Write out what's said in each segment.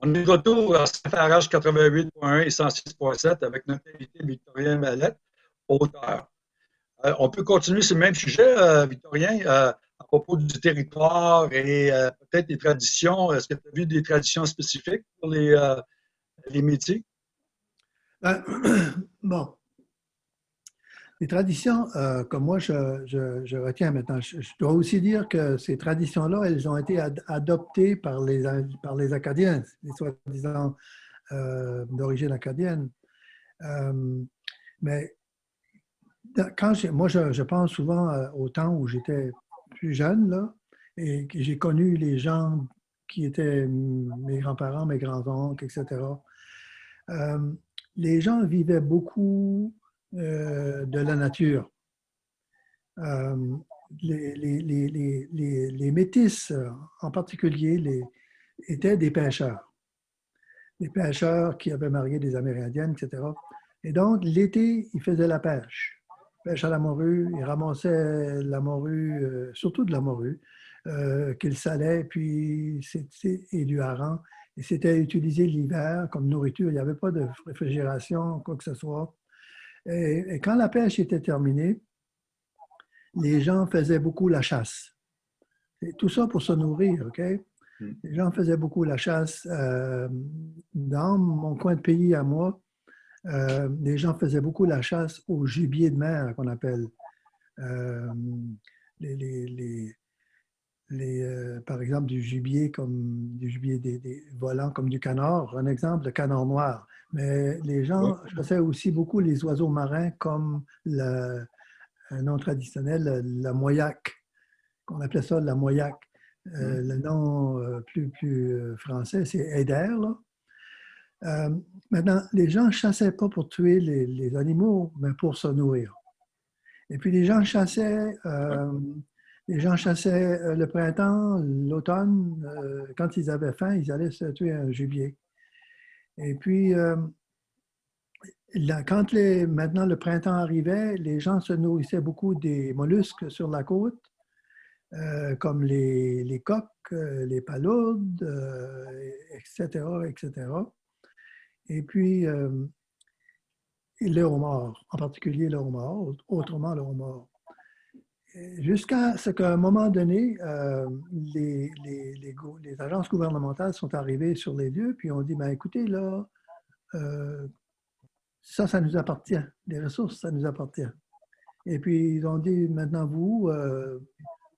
On est de retour à Saint-Farage 88.1 et 106.7 avec notre invité Victorien Mallette, auteur. Euh, on peut continuer sur le même sujet, euh, Victorien, euh, à propos du territoire et peut-être des traditions. Est-ce que tu as vu des traditions spécifiques pour les, les métiers? Ben, bon, les traditions, euh, comme moi je, retiens maintenant, je, dois aussi dire que ces traditions-là, elles ont été adoptées par les, par les Acadiens, les soi-disant euh, d'origine acadienne. Euh, mais quand moi, je, pense souvent au temps où j'étais plus jeune, là, et que j'ai connu les gens qui étaient mes grands-parents, mes grands-oncles, etc. les gens vivaient beaucoup euh, de la nature. Euh, les, les, métis, en particulier, étaient des pêcheurs. Des pêcheurs qui avaient marié des Amérindiennes, etc. Et donc, l'été, ils faisaient la pêche. Pêche à la morue, ils ramassaient la morue, euh, surtout de la morue, qu'ils salaient, puis et du hareng. Et c'était utilisé l'hiver comme nourriture. Il n'y avait pas de réfrigération, quoi que ce soit. Et, quand la pêche était terminée, les gens faisaient beaucoup la chasse. Et tout ça pour se nourrir, OK? Hmm. Les gens faisaient beaucoup la chasse. Euh, dans mon coin de pays à moi, euh, les gens faisaient beaucoup la chasse au gibier de mer qu'on appelle. Euh, les, par exemple, du gibier comme du gibier des, des, volants comme du canard. Un exemple, le canard noir. Mais les gens chassaient aussi beaucoup les oiseaux marins comme le, un nom traditionnel, la moyaque, qu'on appelait ça la moyaque. Euh, le nom euh, plus, plus euh, français, c'est Eider. maintenant, les gens ne chassaient pas pour tuer les, animaux, mais pour se nourrir. Et puis les gens chassaient, les gens chassaient le printemps, l'automne. quand ils avaient faim, ils allaient se tuer un gibier. Et puis, euh, quand les, maintenant le printemps arrivait, les gens se nourrissaient beaucoup des mollusques sur la côte, euh, comme les, coques, euh, les palourdes, etc., etc. Et puis, le homard, en particulier le homard, autrement le homard jusqu'à ce qu'à un moment donné, euh, les, agences gouvernementales sont arrivées sur les lieux, puis ont dit, ben, écoutez, là, euh, ça, ça nous appartient. Les ressources, ça nous appartient. Et puis, ils ont dit, maintenant, vous, euh,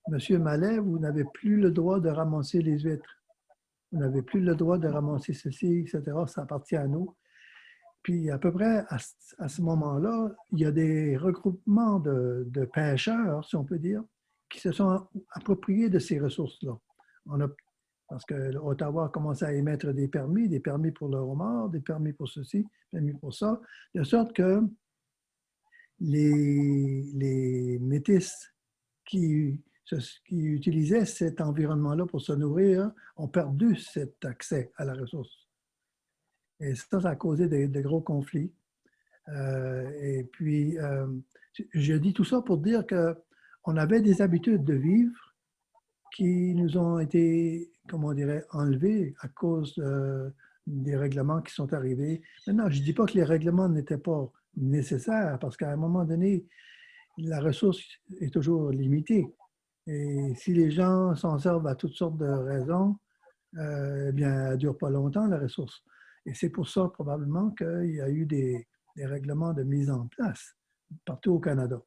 Monsieur Mallet, vous n'avez plus le droit de ramasser les huîtres. Vous n'avez plus le droit de ramasser ceci, etc. Ça appartient à nous. Puis à peu près à, ce moment-là, il y a des regroupements de, pêcheurs, si on peut dire, qui se sont appropriés de ces ressources-là. parce que Ottawa a commencé à émettre des permis, des permis pour le homard, des permis pour ceci, des permis pour ça, de sorte que les, les métis qui, qui utilisaient cet environnement-là pour se nourrir ont perdu cet accès à la ressource. Et ça, ça a causé de, gros conflits. Euh, et puis, euh, je dis tout ça pour dire qu'on avait des habitudes de vivre qui nous ont été, comment on dirait, enlevées à cause des règlements qui sont arrivés. Maintenant, je ne dis pas que les règlements n'étaient pas nécessaires, parce qu'à un moment donné, la ressource est toujours limitée. Et si les gens s'en servent à toutes sortes de raisons, euh, eh bien, elle ne dure pas longtemps, la ressource. Et c'est pour ça probablement qu'il y a eu des, règlements de mise en place partout au Canada.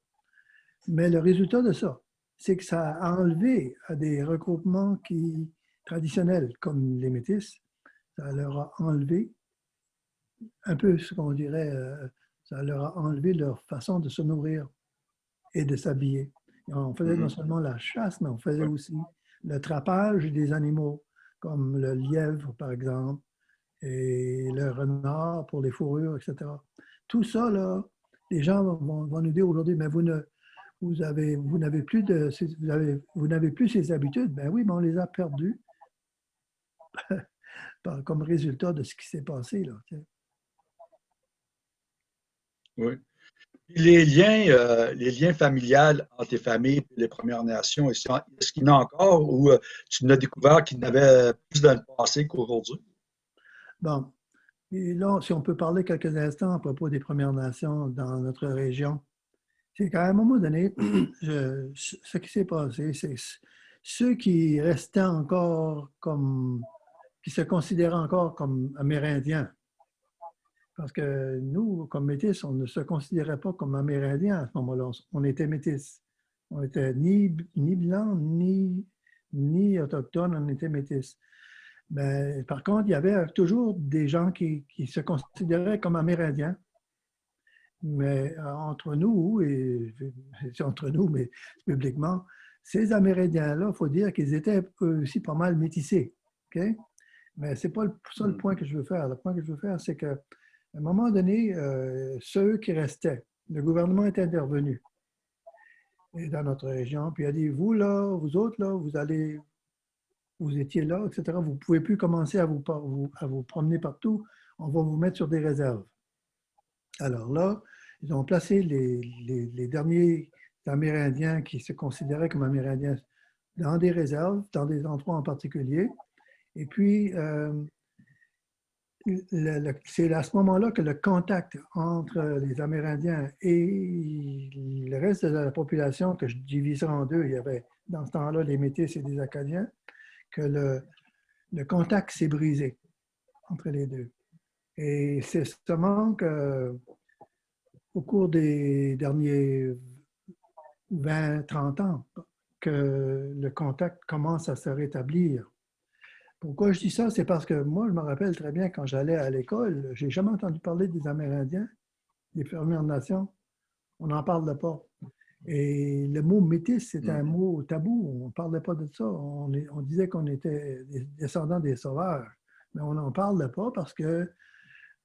Mais le résultat de ça, c'est que ça a enlevé à des regroupements qui, traditionnels comme les métis, ça leur a enlevé un peu ce qu'on dirait, euh, ça leur a enlevé leur façon de se nourrir et de s'habiller. On faisait non mm-hmm. seulement la chasse, mais on faisait aussi le trapage des animaux, comme le lièvre, par exemple, et le renard pour les fourrures, etc. Tout ça, là, les gens vont, nous dire aujourd'hui, mais vous ne, vous avez, vous n'avez plus de, vous avez, vous n'avez plus ces habitudes. Ben oui, mais on les a perdues comme résultat de ce qui s'est passé là. Oui. Les liens, euh, les liens familiales entre les familles et les Premières Nations, est-ce qu'il y en a encore ou euh, tu n'as découvert qu'il y avait plus dans le passé qu'aujourd'hui? Bon, et là, si on peut parler quelques instants à propos des Premières Nations dans notre région, c'est qu'à un moment donné, ce qui s'est passé, c'est ceux qui restaient encore comme, qui se considéraient encore comme Amérindiens, parce que nous, comme métis, on ne se considérait pas comme Amérindiens à ce moment-là. On était métis. On n'était ni, ni blanc, ni, ni autochtone, on était métis. Mais, par contre, il y avait toujours des gens qui, qui se considéraient comme Amérindiens. Mais euh, entre nous, et entre nous, mais publiquement, ces Amérindiens-là, il faut dire qu'ils étaient aussi pas mal métissés. Mais ce n'est pas le, ça le mm. point que je veux faire. Le point que je veux faire, c'est qu'à un moment donné, euh, ceux qui restaient, le gouvernement est intervenu dans notre région, puis il a dit, vous là, vous autres là, vous allez, vous étiez là, etc., vous ne pouvez plus commencer à vous, à vous promener partout, on va vous mettre sur des réserves. Alors là, ils ont placé les, derniers Amérindiens qui se considéraient comme Amérindiens dans des réserves, dans des endroits en particulier. Et puis, euh, c'est à ce moment-là que le contact entre les Amérindiens et le reste de la population, que je diviserai en deux, il y avait dans ce temps-là les Métis et les Acadiens, que le, contact s'est brisé entre les deux. Et c'est seulement qu'au cours des derniers 20-30 ans que le contact commence à se rétablir. Pourquoi je dis ça? C'est parce que moi, je me rappelle très bien quand j'allais à l'école, j'ai jamais entendu parler des Amérindiens, des Premières Nations. On n'en parle pas. Et le mot métis, c'est un mm-hmm. mot tabou. On ne parlait pas de ça. On, on disait qu'on était des descendants des sauvages. Mais on n'en parle pas parce que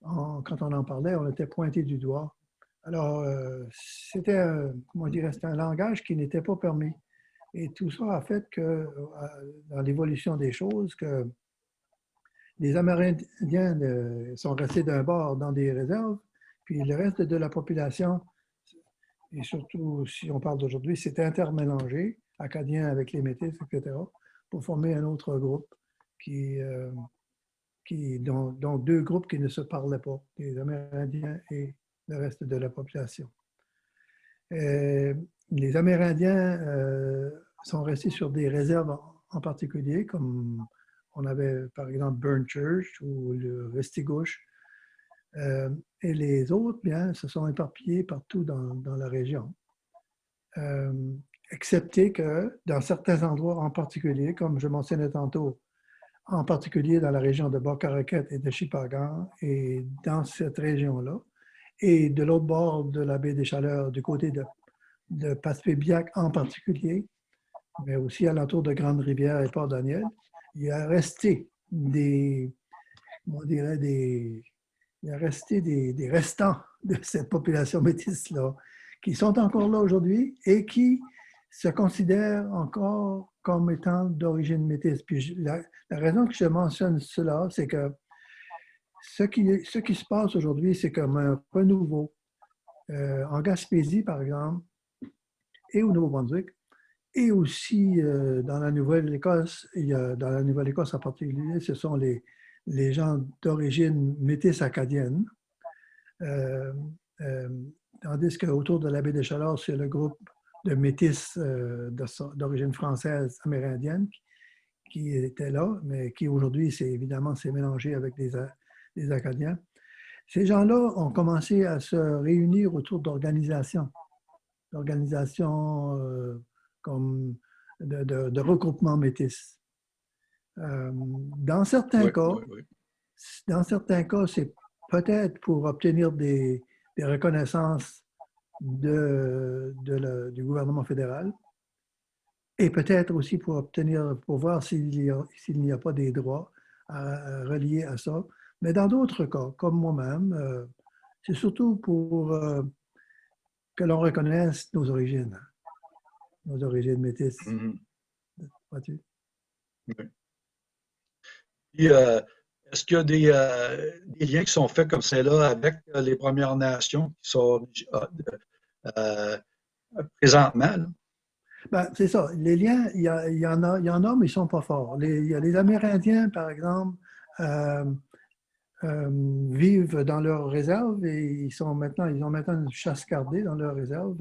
quand on en parlait, on était pointé du doigt. Alors, euh, c'était, comment dire, c'était un langage qui n'était pas permis. Et tout ça a fait que, euh, dans l'évolution des choses, que les Amérindiens euh, sont restés d'un bord dans des réserves, puis le reste de la population, et surtout si on parle d'aujourd'hui, s'est intermélangé, Acadiens avec les Métis, etc., pour former un autre groupe qui, qui dont, deux groupes qui ne se parlaient pas, les Amérindiens et le reste de la population. Euh, les Amérindiens euh, sont restés sur des réserves en particulier, comme on avait par exemple Burn Church ou le Restigouche. Euh, et les autres, bien, se sont éparpillés partout dans, la région. Euh, excepté que dans certains endroits en particulier, comme je mentionnais tantôt, en particulier dans la région de Bocaraquet et de Chipagan, et dans cette région-là, et de l'autre bord de la baie des Chaleurs, du côté de, de Passepébiac en particulier, mais aussi à l'entour de Grande-Rivière et Port-Daniel, il y a resté des, on dirait des, il y a resté des, restants de cette population métisse-là, qui sont encore là aujourd'hui et qui se considèrent encore comme étant d'origine métisse. Puis la, la, raison que je mentionne cela, c'est que ce qui, ce qui se passe aujourd'hui, c'est comme un renouveau. Euh, en Gaspésie, par exemple, et au Nouveau-Brunswick, et aussi euh, dans la Nouvelle-Écosse, dans la Nouvelle-Écosse en particulier, ce sont les, les gens d'origine métisse acadienne. Euh, euh, tandis qu'autour de la baie des Chaleurs, c'est le groupe de métis d'origine française amérindienne qui était là, mais qui aujourd'hui, c'est évidemment, s'est mélangé avec des, des Acadiens. Ces gens-là ont commencé à se réunir autour d'organisations, d'organisations euh, comme de, de, regroupements métis. Euh, dans certains cas, dans certains cas, c'est peut-être pour obtenir des, des reconnaissances de, de du gouvernement fédéral et peut-être aussi pour obtenir, pour voir s'il n'y a, a, pas des droits reliés à ça. Mais dans d'autres cas, comme moi-même, euh, c'est surtout pour euh, que l'on reconnaisse nos origines, nos origines métisses. Mm-hmm. Vois-tu? Euh, est-ce qu'il y a des, liens qui sont faits comme celle-là avec les Premières Nations qui sont présentement? Ben, c'est ça. Les liens, il y, en a, y en a, mais ils ne sont pas forts. Il y a les Amérindiens, par exemple, euh, vivent dans leur réserve et ils, sont maintenant, ils ont maintenant une chasse gardée dans leur réserve.